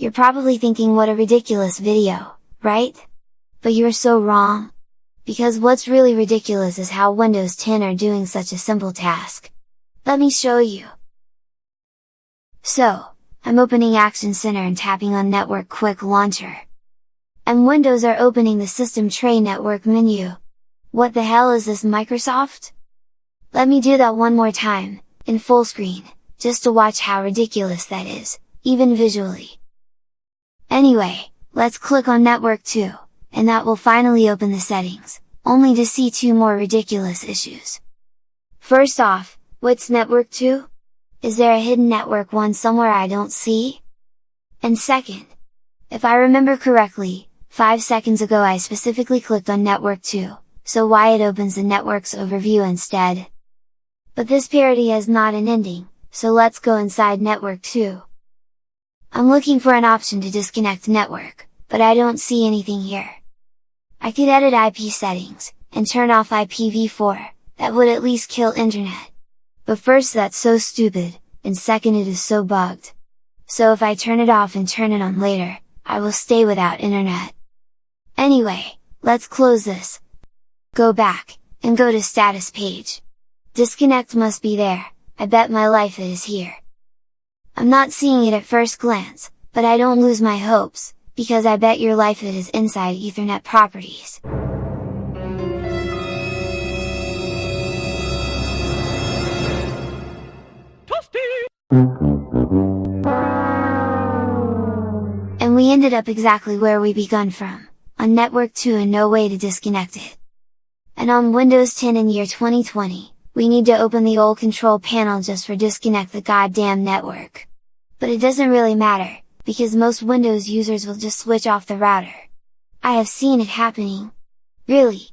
You're probably thinking what a ridiculous video, right? But you're so wrong! Because what's really ridiculous is how Windows 10 are doing such a simple task. Let me show you! So, I'm opening Action Center and tapping on Network Quick Launcher. And Windows are opening the System Tray Network menu. What the hell is this Microsoft? Let me do that one more time, in full screen, just to watch how ridiculous that is, even visually. Anyway, let's click on Network 2, and that will finally open the settings, only to see two more ridiculous issues. First off, what's Network 2? Is there a hidden Network 1 somewhere I don't see? And second, if I remember correctly, 5 seconds ago I specifically clicked on Network 2, so why it opens the network's overview instead? But this parody has not an ending, so let's go inside network 2. I'm looking for an option to disconnect network, but I don't see anything here. I could edit IP settings, and turn off IPv4, that would at least kill internet. But first that's so stupid, and second it is so bugged. So if I turn it off and turn it on later, I will stay without internet. Anyway, let's close this. Go back, and go to status page. Disconnect must be there, I bet my life it is here. I'm not seeing it at first glance, but I don't lose my hopes, because I bet your life it is inside Ethernet properties. And we ended up exactly where we begun from, on network 2 and no way to disconnect it. And on Windows 10 in year 2020, we need to open the old control panel just for disconnect the goddamn network. But it doesn't really matter, because most Windows users will just switch off the router. I have seen it happening. Really,